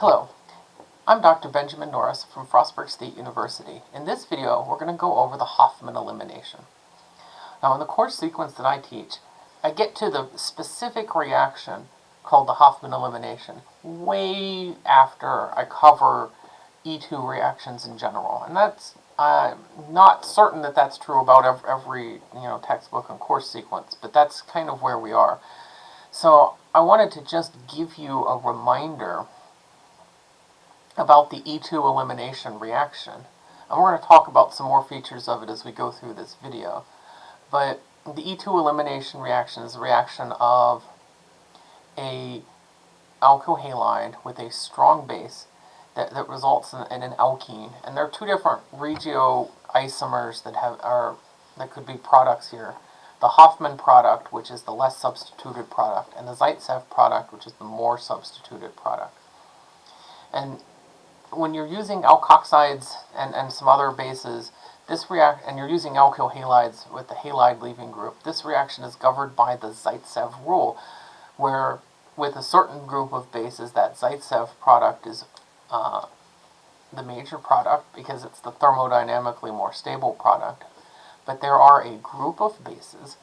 Hello, I'm Dr. Benjamin Norris from Frostburg State University. In this video, we're going to go over the Hofmann elimination. Now, in the course sequence that I teach, I get to the specific reaction called the Hofmann elimination way after I cover E2 reactions in general. And that's, I'm not certain that that's true about every, you know, textbook and course sequence, but that's kind of where we are. So I wanted to just give you a reminder about the E2 elimination reaction. And we're going to talk about some more features of it as we go through this video. But the E2 elimination reaction is a reaction of a alkyl halide with a strong base that, that results in, in, an alkene. And there are two different regioisomers that have are that could be products here. The Hofmann product, which is the less substituted product, and the Zaitsev product, which is the more substituted product. And when you're using alkoxides and, and some other bases, this react and you're using alkyl halides with the halide leaving group, this reaction is governed by the Zaitsev rule, where with a certain group of bases, that Zaitsev product is uh, the major product because it's the thermodynamically more stable product. But there are a group of bases,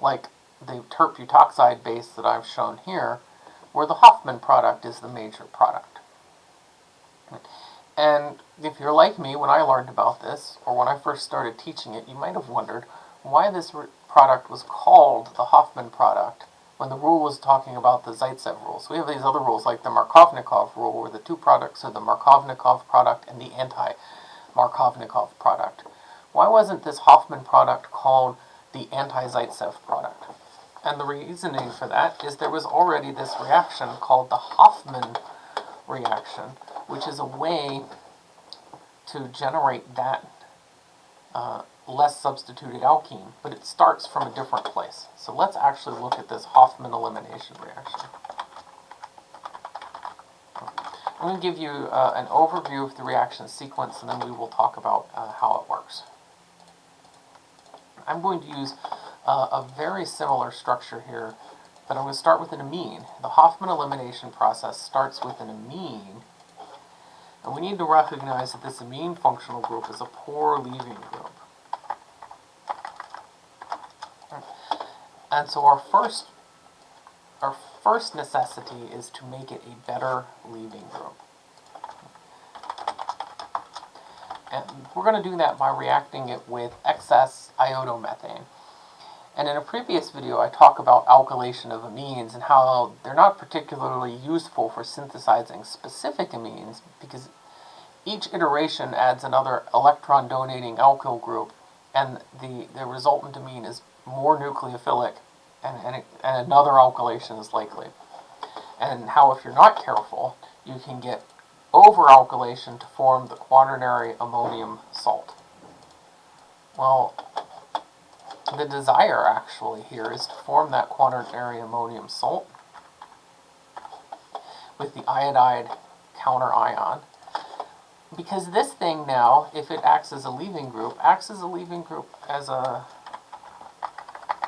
like the tert-butoxide base that I've shown here, where the Hofmann product is the major product. And if you're like me, when I learned about this, or when I first started teaching it, you might have wondered why this product was called the Hofmann product when the rule was talking about the Zaitsev rule. So we have these other rules like the Markovnikov rule, where the two products are the Markovnikov product and the anti-Markovnikov product. Why wasn't this Hofmann product called the anti-Zaitsev product? And the reasoning for that is there was already this reaction called the Hofmann reaction, which is a way to generate that uh, less substituted alkene, but it starts from a different place. So let's actually look at this Hofmann elimination reaction. I'm going to give you uh, an overview of the reaction sequence, and then we will talk about uh, how it works. I'm going to use uh, a very similar structure here, but I'm going to start with an amine. The Hofmann elimination process starts with an amine, and we need to recognize that this amine functional group is a poor leaving group. And so our first, our first necessity is to make it a better leaving group. And we're going to do that by reacting it with excess iodomethane. And in a previous video, I talk about alkylation of amines and how they're not particularly useful for synthesizing specific amines because each iteration adds another electron-donating alkyl group and the, the resultant amine is more nucleophilic, and, and, and another alkylation is likely. And how, if you're not careful, you can get over-alkylation to form the quaternary ammonium salt. Well, the desire actually here is to form that quaternary ammonium salt with the iodide counter ion. Because this thing now, if it acts as a leaving group, acts as a leaving group as a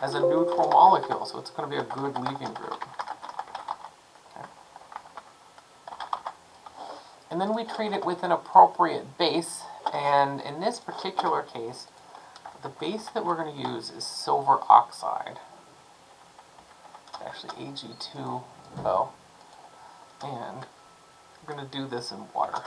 as a neutral molecule, so it's going to be a good leaving group. Okay. And then we treat it with an appropriate base, and in this particular case, the base that we're going to use is silver oxide. It's actually Ag2O. And we're going to do this in water.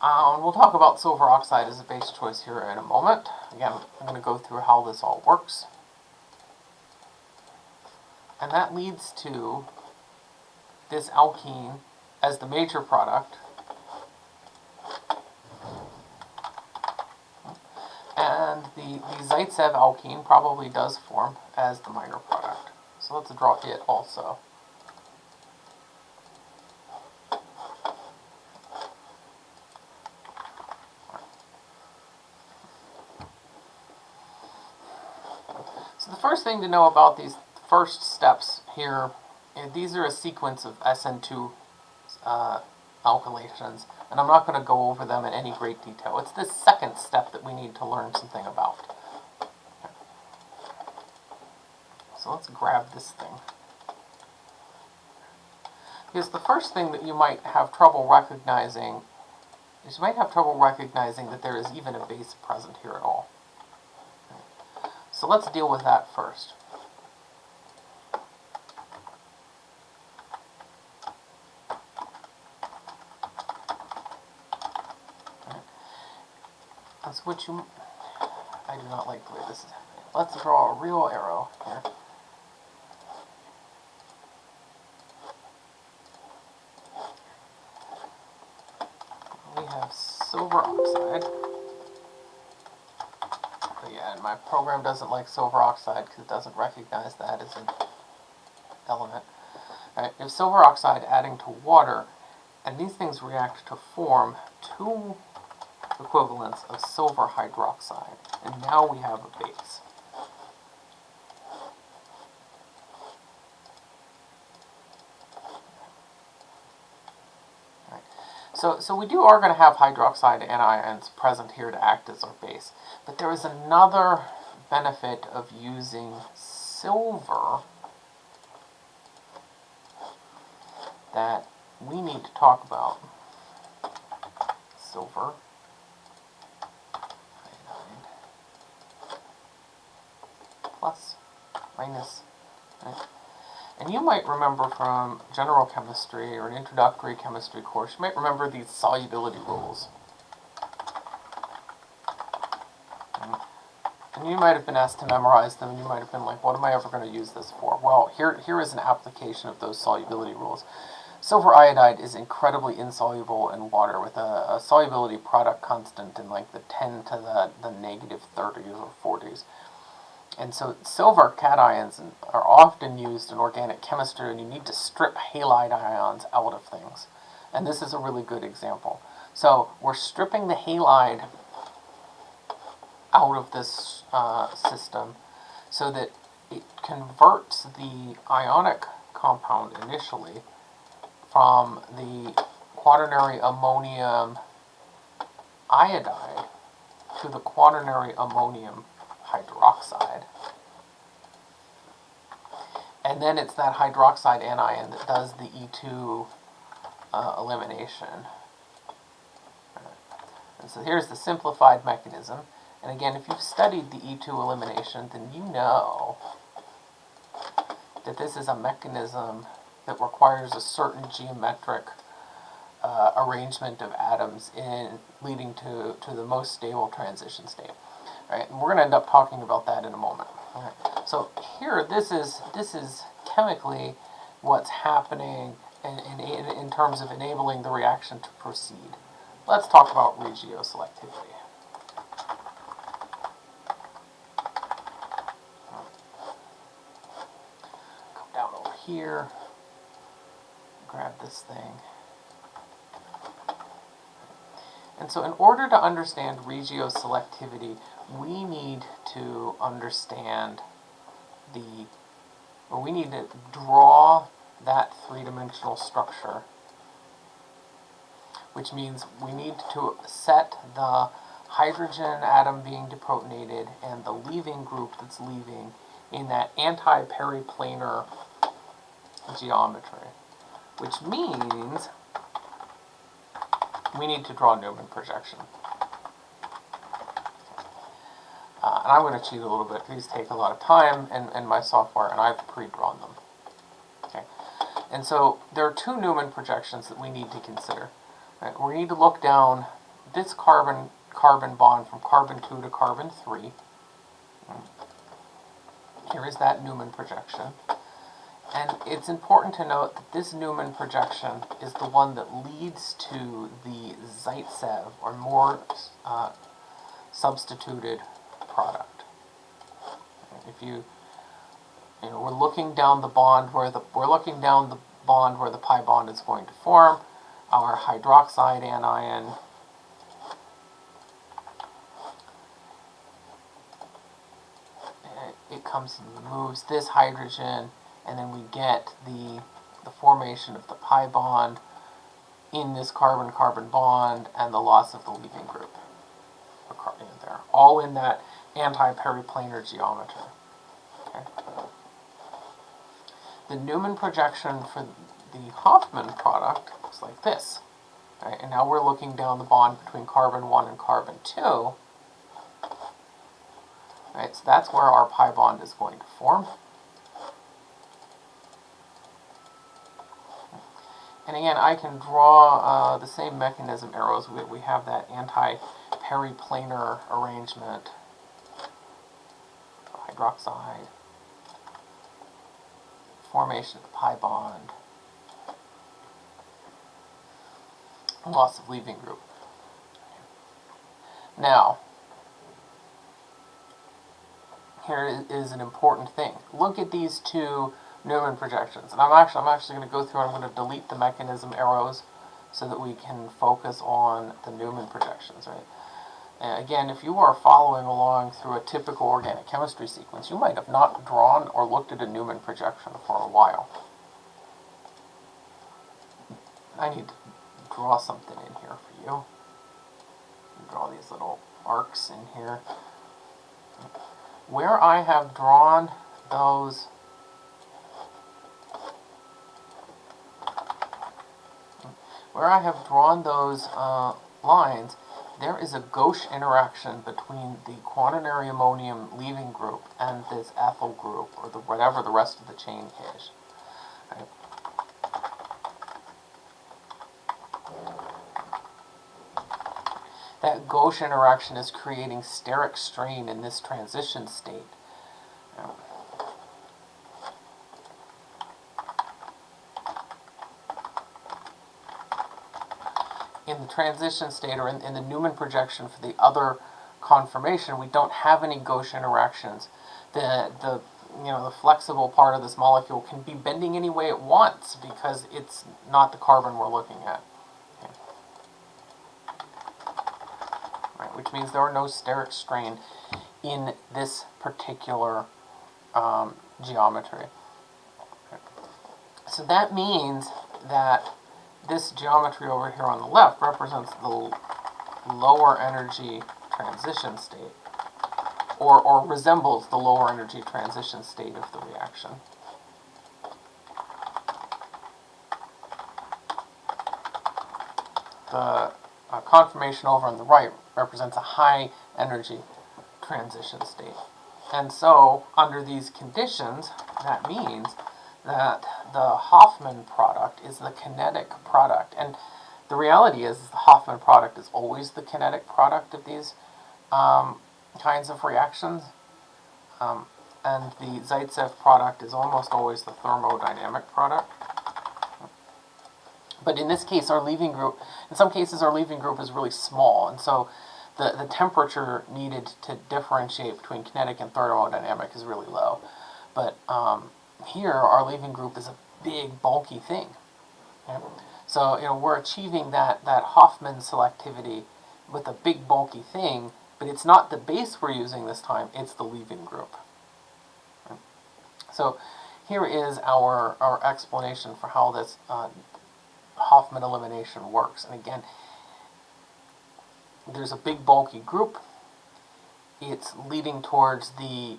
Um, we'll talk about silver oxide as a base choice here in a moment. Again, I'm going to go through how this all works. And that leads to this alkene as the major product. And the, the Zaitsev alkene probably does form as the minor product. So let's draw it also. So the first thing to know about these first steps here, eh, these are a sequence of SN2 uh, alkylations, and I'm not going to go over them in any great detail. It's this second step that we need to learn something about. So let's grab this thing. Because the first thing that you might have trouble recognizing is you might have trouble recognizing that there is even a base present here at all. So let's deal with that first. That's what you... I do not like the way this is happening. Let's draw a real arrow here. We have silver oxide. But yeah, my program doesn't like silver oxide because it doesn't recognize that as an element. Right, have silver oxide adding to water, and these things react to form two equivalents of silver hydroxide. And now we have a base. So, so we do are going to have hydroxide anions present here to act as our base. But there is another benefit of using silver that we need to talk about. Silver. Plus, minus. Right? And you might remember from general chemistry or an introductory chemistry course, you might remember these solubility rules. And you might have been asked to memorize them, and you might have been like, what am I ever going to use this for? Well, here, here is an application of those solubility rules. Silver iodide is incredibly insoluble in water with a, a solubility product constant in like the 10 to the, the negative 30s or 40s. And so silver cations are often used in organic chemistry and you need to strip halide ions out of things. And this is a really good example. So we're stripping the halide out of this uh, system so that it converts the ionic compound initially from the quaternary ammonium iodide to the quaternary ammonium hydroxide. And then it's that hydroxide anion that does the E2 uh, elimination. And so here's the simplified mechanism. And again, if you've studied the E2 elimination, then you know that this is a mechanism that requires a certain geometric uh, arrangement of atoms in leading to, to the most stable transition state. Right? And we're going to end up talking about that in a moment. Right. So here, this is this is chemically what's happening in, in, in terms of enabling the reaction to proceed. Let's talk about regioselectivity. Come down over here, grab this thing. And so in order to understand regioselectivity, we need to understand the, or we need to draw that three-dimensional structure, which means we need to set the hydrogen atom being deprotonated and the leaving group that's leaving in that anti-periplanar geometry, which means we need to draw Newman projection. Uh, and I'm going to cheat a little bit. These take a lot of time in, in my software, and I've pre-drawn them. Okay, And so there are two Newman projections that we need to consider. Right? We need to look down this carbon-carbon bond from carbon 2 to carbon 3. Here is that Newman projection. And it's important to note that this Newman projection is the one that leads to the Zaitsev, or more uh, substituted product. If you, you know, we're looking down the bond where the, we're looking down the bond where the pi bond is going to form, our hydroxide anion it comes and moves this hydrogen and then we get the, the formation of the pi bond in this carbon-carbon bond and the loss of the leaving group there, all in that anti-periplanar geometry. Okay. The Newman projection for the Hofmann product looks like this. Right, and now we're looking down the bond between carbon 1 and carbon 2. Right, so that's where our pi bond is going to form. And again, I can draw uh, the same mechanism arrows. We, we have that anti-periplanar arrangement. Hydroxide. Formation of the pi bond. Loss of leaving group. Now, here is an important thing. Look at these two Newman projections. And I'm actually, I'm actually going to go through and I'm going to delete the mechanism arrows so that we can focus on the Newman projections, right? And again, if you are following along through a typical organic chemistry sequence, you might have not drawn or looked at a Newman projection for a while. I need to draw something in here for you. Draw these little arcs in here. Where I have drawn those where I have drawn those uh, lines, there is a gauche interaction between the quaternary ammonium leaving group and this ethyl group, or the, whatever the rest of the chain is. Right. That gauche interaction is creating steric strain in this transition state. In the transition state or in, in the Newman projection for the other conformation, we don't have any gauche interactions. The, the, you know, the flexible part of this molecule can be bending any way it wants because it's not the carbon we're looking at. Okay. Right, which means there are no steric strain in this particular um, geometry. Okay. So that means that this geometry over here on the left represents the lower energy transition state, or, or resembles the lower energy transition state of the reaction. The uh, conformation over on the right represents a high energy transition state. And so, under these conditions, that means that the Hofmann product is the kinetic product. And the reality is, the Hofmann product is always the kinetic product of these um, kinds of reactions. Um, and the Zaitsev product is almost always the thermodynamic product. But in this case, our leaving group, in some cases, our leaving group is really small. And so the, the temperature needed to differentiate between kinetic and thermodynamic is really low. But um, here, our leaving group is a big, bulky thing. Okay? So, you know, we're achieving that, that Hofmann selectivity with a big, bulky thing, but it's not the base we're using this time, it's the leaving group. Okay? So, here is our, our explanation for how this uh, Hofmann elimination works. And again, there's a big, bulky group. It's leading towards the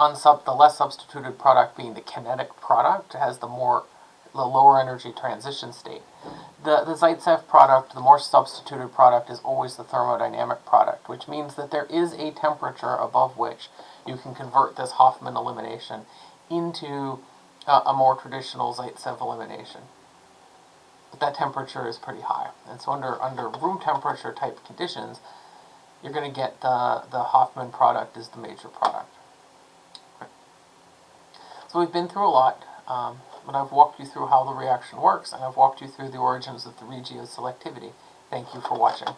unsub the less substituted product being the kinetic product has the more the lower energy transition state. The, the Zaitsev product, the more substituted product, is always the thermodynamic product, which means that there is a temperature above which you can convert this Hofmann elimination into uh, a more traditional Zaitsev elimination. But that temperature is pretty high. And so under, under room temperature type conditions, you're going to get the, the Hofmann product as the major product. So we've been through a lot, um, but I've walked you through how the reaction works, and I've walked you through the origins of the regioselectivity. Thank you for watching.